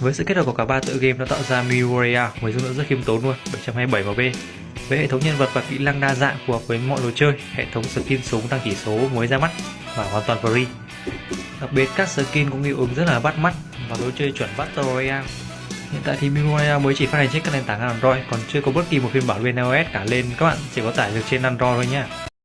Với sự kết hợp của cả ba tựa game nó tạo ra Miuria với dung lượng rất khiêm tốn luôn, 727 MB. Với hệ thống nhân vật và kỹ năng đa dạng phù hợp với mọi đồ chơi, hệ thống skin súng tăng chỉ số mới ra mắt và hoàn toàn free. Đặc biệt các skin cũng hiệu ứng rất là bắt mắt và đồ chơi chuẩn Battle Royale. Hiện tại thì Miuria mới chỉ phát hành trên các nền tảng Android còn chưa có bất kỳ một phiên bản bên iOS cả lên các bạn chỉ có tải được trên Android thôi nhé.